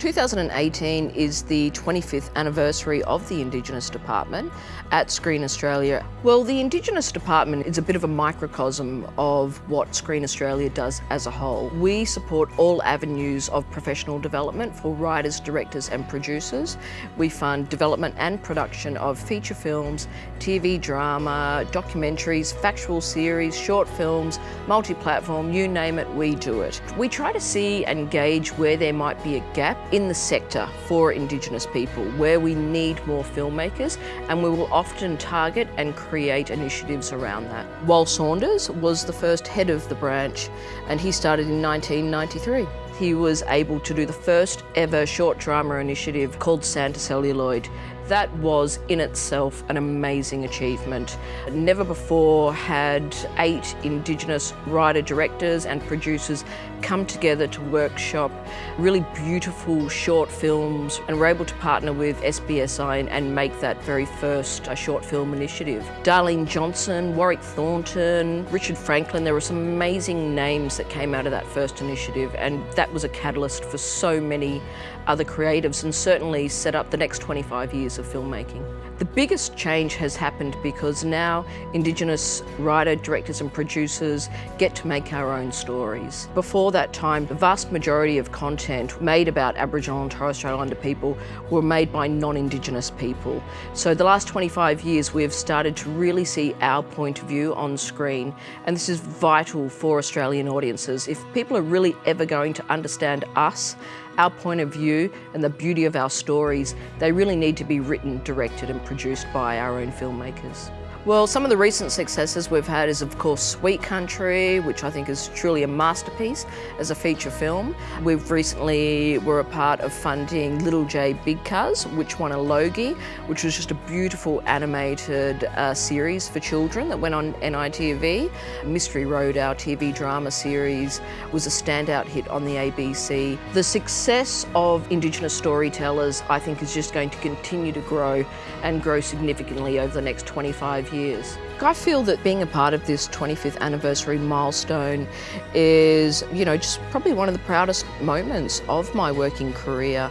2018 is the 25th anniversary of the Indigenous Department at Screen Australia. Well, the Indigenous Department is a bit of a microcosm of what Screen Australia does as a whole. We support all avenues of professional development for writers, directors and producers. We fund development and production of feature films, TV drama, documentaries, factual series, short films, multi-platform, you name it, we do it. We try to see and gauge where there might be a gap in the sector for Indigenous people, where we need more filmmakers, and we will often target and create initiatives around that. Wal Saunders was the first head of the branch, and he started in 1993 he was able to do the first ever short drama initiative called Sand to Celluloid that was in itself an amazing achievement. Never before had eight Indigenous writer-directors and producers come together to workshop really beautiful short films and were able to partner with SBSI and make that very first uh, short film initiative. Darlene Johnson, Warwick Thornton, Richard Frankland, there were some amazing names that came out of that first initiative and that was a catalyst for so many other creatives and certainly set up the next 25 years of filmmaking. The biggest change has happened because now Indigenous writer, directors and producers get to make our own stories. Before that time, the vast majority of content made about Aboriginal and Torres Strait Islander people were made by non-Indigenous people. So the last 25 years we've started to really see our point of view on screen and this is vital for Australian audiences. If people are really ever going to understand us our point of view and the beauty of our stories, they really need to be written, directed and produced by our own filmmakers. Well, some of the recent successes we've had is of course Sweet Country, which I think is truly a masterpiece as a feature film. We've recently were a part of funding Little J Big Cuz, which won a Logie, which was just a beautiful animated uh, series for children that went on NITV. Mystery Road, our TV drama series, was a standout hit on the ABC. The success of Indigenous storytellers, I think, is just going to continue to grow and grow significantly over the next 25 years. I feel that being a part of this 25th anniversary milestone is, you know, just probably one of the proudest moments of my working career.